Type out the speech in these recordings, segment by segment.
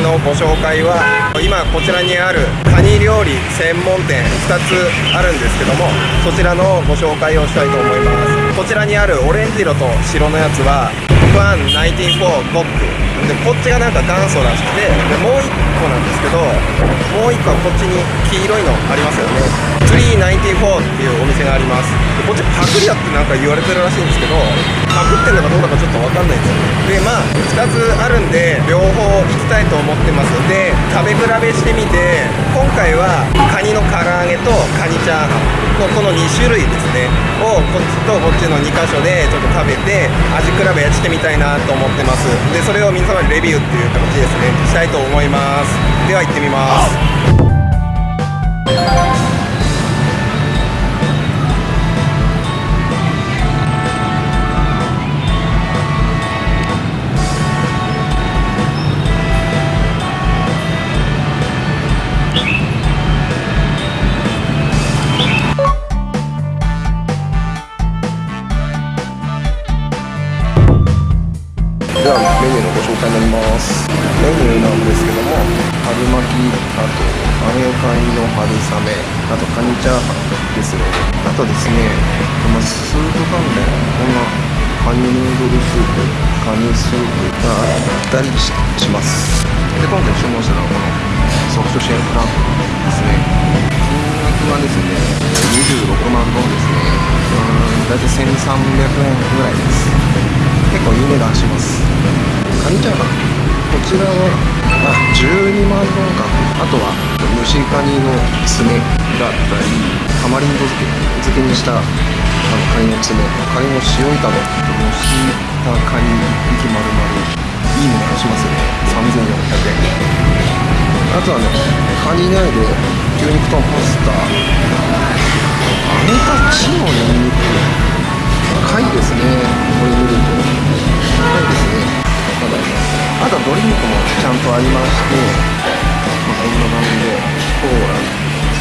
のご紹介は今こちらにあるカニ料理専門店2つあるんですけどもそちらのご紹介をしたいと思います。こちらにあるオレンジ色と白のやつはファン194ゴック。でこっちがなんか元祖らしくてでもう1個なんですけどもう1個はこっちに黄色いのありますよね。394っていうお店があります。でこっちパクリだってなんか言われてるらしいんですけどってんのかどうだかちょっと分かんないですよね。でまあ2つあるんで両方行きたいと思ってます。で食べ比べしてみて今回はカニの唐揚げとカニチャーハンのこの2種類ですね。をこっちとこっちの2箇所でちょっと食べて味比べしてみたいなと思ってます。でそれを皆様にレビューっていう形ですね。したいと思います。では行ってみます。ではメニューのご紹介になります。メニューなんですけども春巻きあとアメカニの春雨あとカニチャーハンですね。あとですねこのスープ関連こんなカニヌードルスープカニスープがあったりします。で今回注文したのはこのソフトシェルフランクですね。はですね。26万ドンですね。うーん大体1300円ぐらいです。結構いい値段します。カニチャーハンこちらはあ12万ドンか。あとは蒸しカニの爪だったりタマリンド漬け漬けにしたあのカニの爪。カニの塩炒め。蒸したカニ1匹丸々。いい値段しますよね。3400円。あとはねカニ以外で牛肉とパスタ揚げたチのニンニク貝ですねこれ見ると貝ですねまだありますあとはドリンクもちゃんとありまして、まあ、こんな感じでコーラ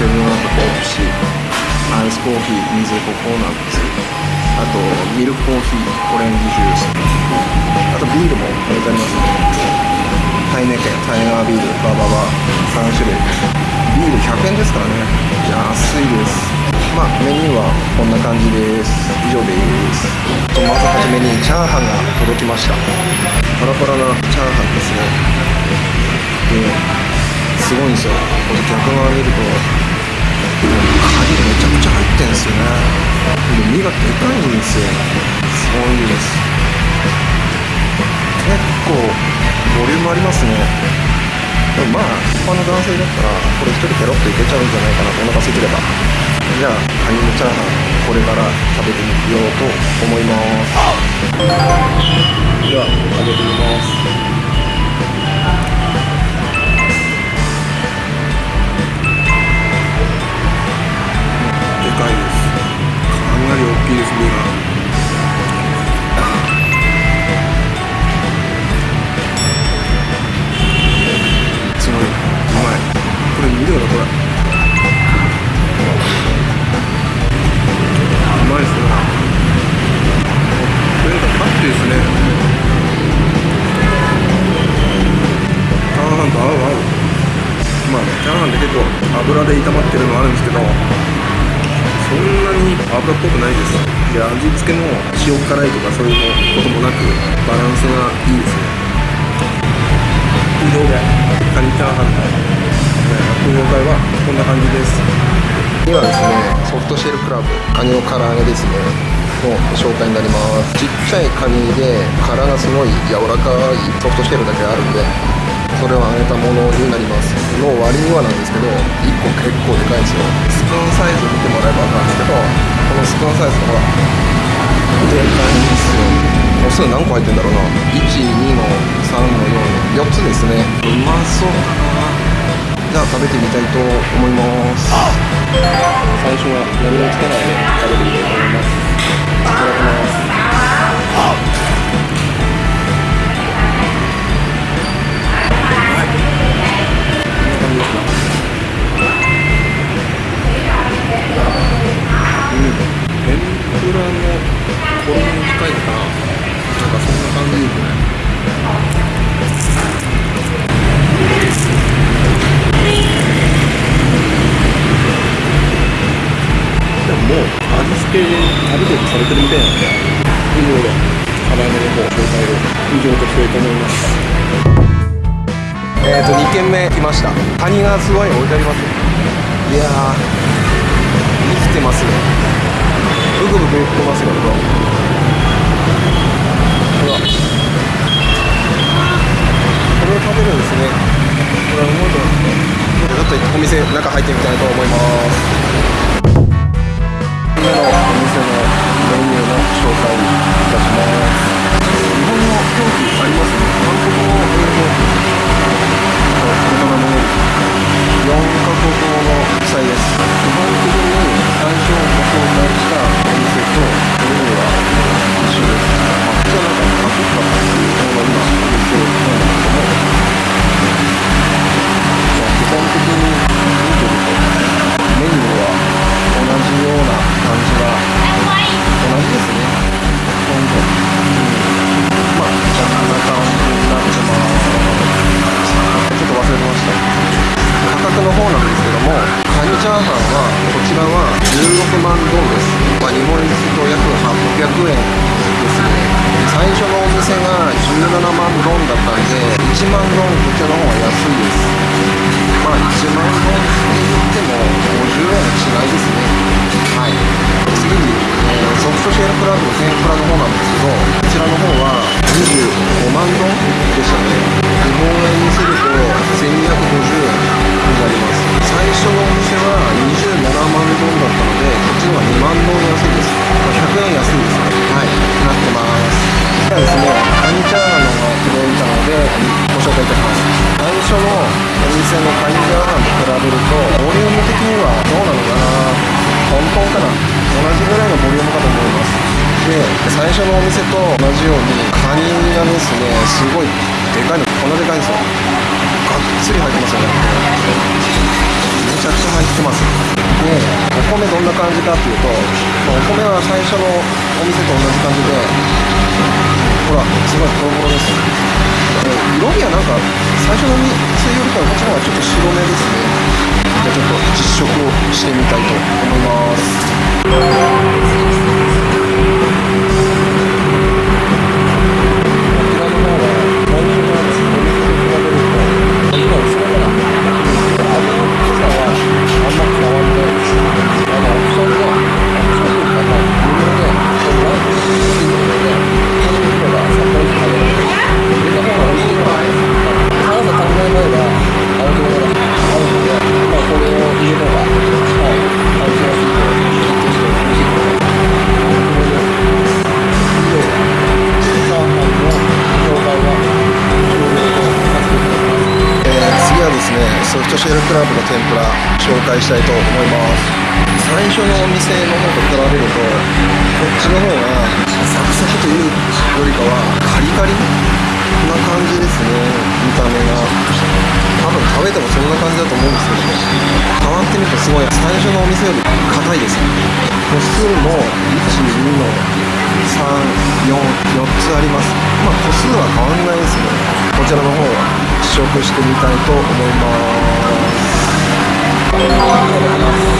セブンアップペプシアイスコーヒー水ココナッツあとミルクコーヒーオレンジジュース。あとビールも置いてありますね。タイネケタイガービールバババ3種類。ビール100円ですからね。安いです。まあメニューはこんな感じです。以上です。とまずはじめにチャーハンが届きました。パラパラなチャーハンですね。ですごいんですよ。これ逆側見るとカニめちゃくちゃ入ってんですよね。で身がでかいんですよ。すごいです。結構ボリュームありますね。でもまあ一般の男性だったらこれ1人ペロッといけちゃうんじゃないかなとお腹空いてれば。じゃあカニのチャーハンこれから食べてみようと思います。では揚げてみます。油で炒まってるのあるんですけどそんなに油っぽくないです。で味付けも塩辛いとかそういうこともなくバランスがいいですね。以上で。カニチャーハンの落語会はこんな感じです。今ですねソフトシェルクラブカニの唐揚げですね。の紹介になります。ちっちゃいカニで殻がすごい柔らかいソフトシェルだけあるんでそれを揚げたものになりますの割にはなんですけど1個結構でかいんですよ。スプーンサイズ見てもらえば分かるんですけどこのスプーンサイズほらでかいんですよ。個数何個入ってんだろうな。12の3の4の4つですね。うまそうだな。じゃあ食べてみたいと思います。最初は何もつけないで食べてみたいと思います。いただきます。着付けある程度されてるみたいなんでいろでろ肌の方紹介を以上としたいと思いますえっ、ー、と2軒目来ました。カニがすごい置いてありますいや生きてますよブクブクいってますよほらこれを食べるんですね。これはうまいと思ってちょっとお店中入ってみたいと思います。目のお店のメニューの紹介いたします。日本の表記あります？ね韓国語。英語ベトナム語4カ国語の記載です。介いたします最初のお店のカニチャーンと比べるとボリューム的にはどうなのかな。トントンかな？同じぐらいのボリュームかと思いますで最初のお店と同じようにカニがですね。すごいでかいの。こんなでかいんですよ。がっつり入ってますよね。米どんな感じかっていうと、まあ、お米は最初のお店と同じ感じでほらすごいボロボロです色味はなんか最初の店よりかはこっちの方がちょっと白めですね。じゃあちょっと実食をしてみたいと思います。介したいと思います。最初のお店の方と比べるとこっちの方がサクサクというよりかはカリカリな感じですね。見た目が。多分食べてもそんな感じだと思うんですけども変わってみるとすごい最初のお店より硬いです。個数も12の344つあります。まあ個数は変わんないですねこちらの方は試食してみたいと思いして Regalos.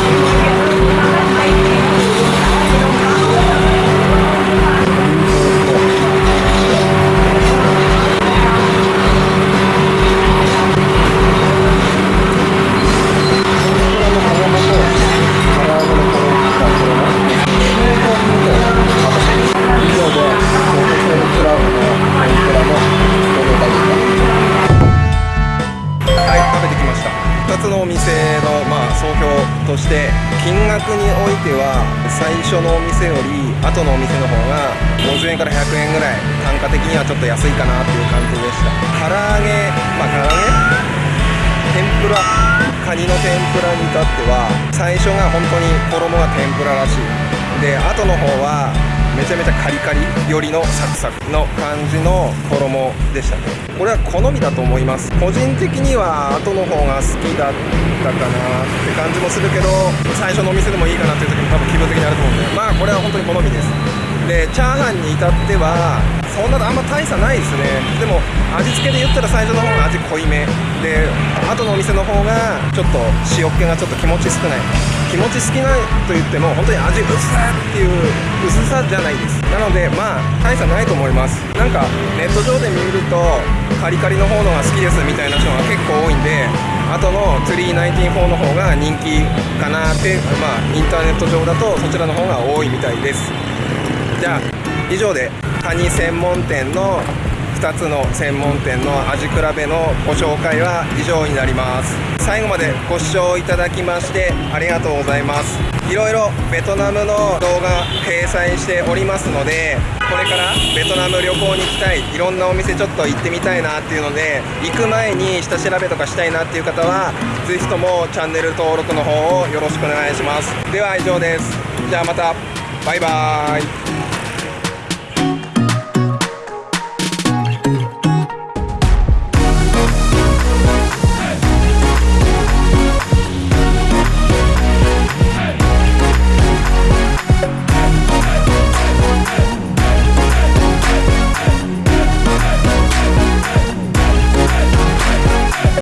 いかなっていう感じでした。唐揚げまあ唐揚げ？天ぷら。カニの天ぷらに至っては最初が本当に衣が天ぷららしい。で後の方はめちゃめちゃカリカリよりのサクサクの感じの衣でしたね。これは好みだと思います。個人的には後の方が好きだったかなって感じもするけど最初のお店でもいいかなっていう時も多分気分的にあると思うんで。まあこれは本当に好みです。でチャーハンに至ってはそんなあんま大差ないですね。でも味付けで言ったら最初の方が味濃いめ。で後のお店の方がちょっと塩気がちょっと気持ち少ない。気持ち好きなと言っても本当に味薄さっていう薄さじゃないです。なのでまあ大差ないと思います。なんかネット上で見るとカリカリの方のが好きですみたいな人が結構多いんで後の394の方が人気かなってまあインターネット上だとそちらの方が多いみたいです。じゃあ以上でカニ専門店の2つの専門店の味比べのご紹介は以上になります。最後までご視聴いただきましてありがとうございます。いろいろベトナムの動画掲載しておりますのでこれからベトナム旅行に行きたいいろんなお店ちょっと行ってみたいなっていうので行く前に下調べとかしたいなっていう方は是非ともチャンネル登録の方をよろしくお願いします。では以上です。じゃあまた。バイバーイ。